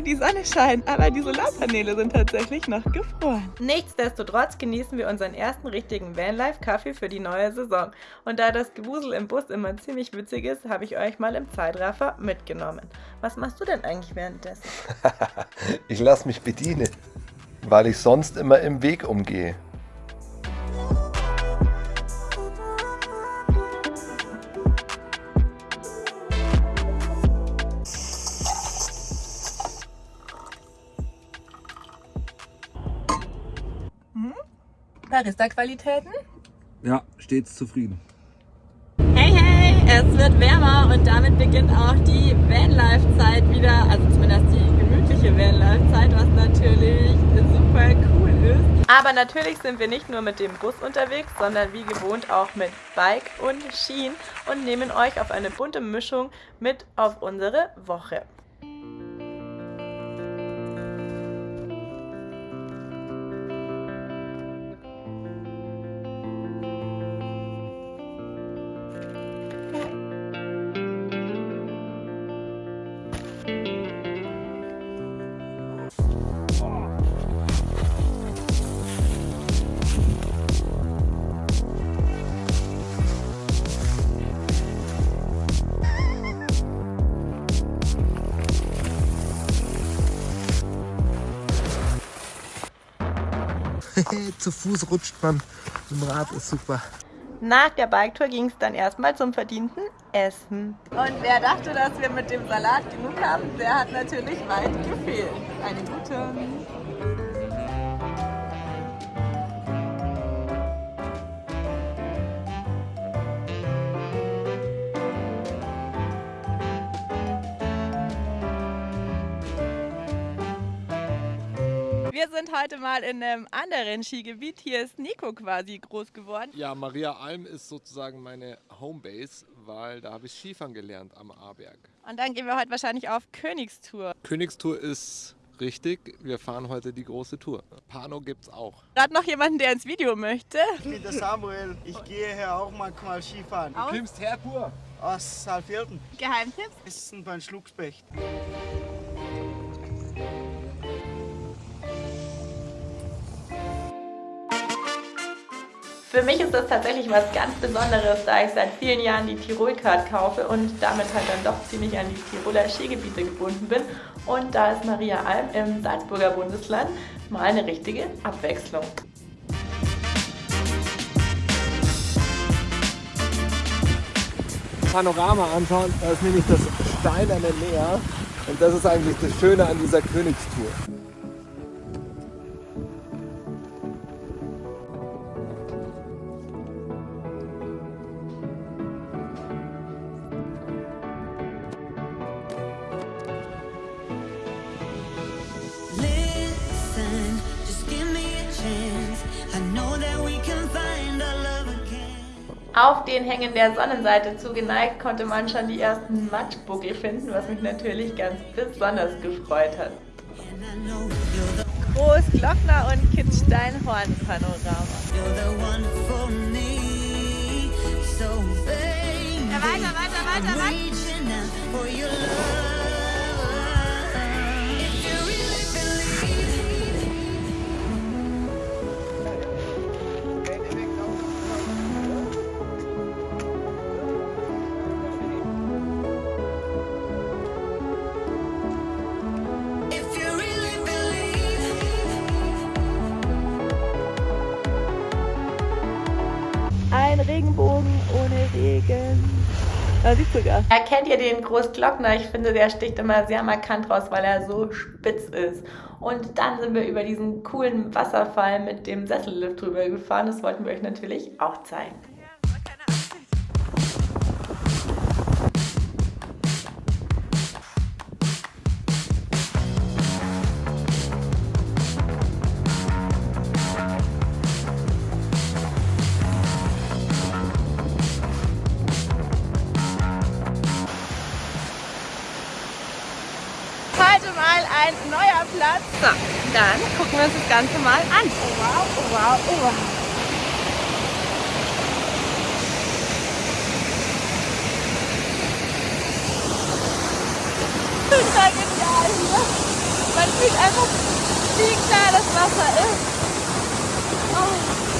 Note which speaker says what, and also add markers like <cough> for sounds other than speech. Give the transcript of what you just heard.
Speaker 1: die Sonne scheint, aber die Solarpaneele sind tatsächlich noch gefroren. Nichtsdestotrotz genießen wir unseren ersten richtigen Vanlife-Kaffee für die neue Saison. Und da das Gewusel im Bus immer ziemlich witzig ist, habe ich euch mal im Zeitraffer mitgenommen. Was machst du denn eigentlich währenddessen? <laughs>
Speaker 2: ich lasse mich bedienen, weil ich sonst immer im Weg umgehe.
Speaker 1: Barista-Qualitäten?
Speaker 3: Ja, stets zufrieden.
Speaker 1: Hey, hey, es wird wärmer und damit beginnt auch die Vanlife-Zeit wieder, also zumindest die gemütliche Vanlife-Zeit, was natürlich super cool ist. Aber natürlich sind wir nicht nur mit dem Bus unterwegs, sondern wie gewohnt auch mit Bike und Skien und nehmen euch auf eine bunte Mischung mit auf unsere Woche. <laughs>
Speaker 2: Zu Fuß rutscht man, im Rad ist super.
Speaker 1: Nach der Biketour ging es dann erstmal zum verdienten Essen. Und wer dachte, dass wir mit dem Salat genug haben, der hat natürlich weit gefehlt. Eine gute. Wir sind heute mal in einem anderen Skigebiet. Hier ist Nico quasi groß geworden.
Speaker 4: Ja, Maria Alm ist sozusagen meine Homebase, weil da habe ich Skifahren gelernt am Ahrberg.
Speaker 1: Und dann gehen wir heute wahrscheinlich auf Königstour.
Speaker 4: Königstour ist richtig. Wir fahren heute die große Tour. Pano gibt's auch.
Speaker 1: Gerade noch jemanden, der ins Video möchte.
Speaker 5: Ich bin der Samuel. Ich gehe hier auch manchmal Skifahren.
Speaker 4: Du kommst her pur.
Speaker 5: Aus Saalfelden.
Speaker 1: Geheimtipps?
Speaker 5: Essen beim Schluckspecht.
Speaker 1: Für mich ist das tatsächlich was ganz Besonderes, da ich seit vielen Jahren die Tirol-Card kaufe und damit halt dann doch ziemlich an die Tiroler Skigebiete gebunden bin. Und da ist Maria Alm im Salzburger Bundesland mal eine richtige Abwechslung.
Speaker 4: Panorama anschauen, da ist nämlich das steinerne Meer und das ist eigentlich das Schöne an dieser Königstour.
Speaker 1: Auf den Hängen der Sonnenseite zugeneigt konnte man schon die ersten Matschbuckel finden, was mich natürlich ganz besonders gefreut hat. Großglockner und Kitzsteinhorn-Panorama. Ja, weiter, weiter, weiter, weiter. Regenbogen ohne Regen. Da siehst du gar. Erkennt ihr den Großglockner? Ich finde, der sticht immer sehr markant raus, weil er so spitz ist. Und dann sind wir über diesen coolen Wasserfall mit dem Sessellift drüber gefahren. Das wollten wir euch natürlich auch zeigen. Platz. So, dann gucken wir uns das Ganze mal an. Oh wow, oh wow, oh wow. Total genial hier.
Speaker 3: gefühlt einfach, wie klar das Wasser ist. Oh.